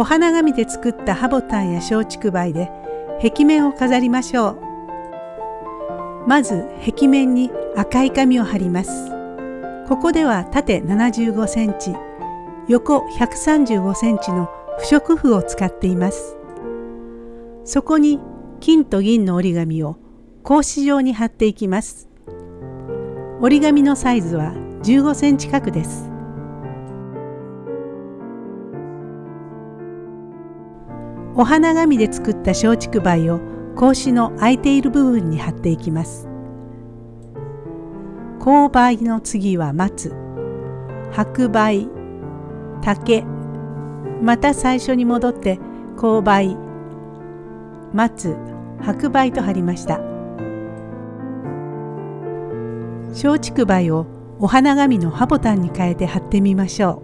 お花紙で作ったハボタンや松竹梅で壁面を飾りましょう。まず壁面に赤い紙を貼ります。ここでは縦75センチ横135センチの不織布を使っています。そこに金と銀の折り紙を格子状に貼っていきます。折り紙のサイズは15センチ角です。お花紙で作った松竹梅を格子の空いている部分に貼っていきます。勾配の次は松。白梅竹。また最初に戻って勾配松。白梅と貼りました。松竹梅をお花紙のハボタンに変えて貼ってみましょ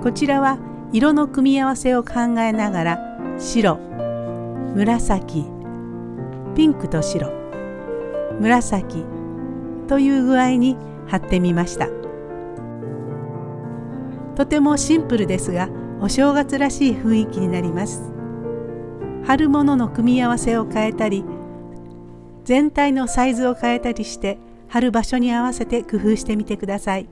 う。こちらは色の組み合わせを考えながら白紫ピンクと白紫という具合に貼ってみましたとてもシンプルですがお正月らしい雰囲気になります貼るものの組み合わせを変えたり全体のサイズを変えたりして貼る場所に合わせて工夫してみてください。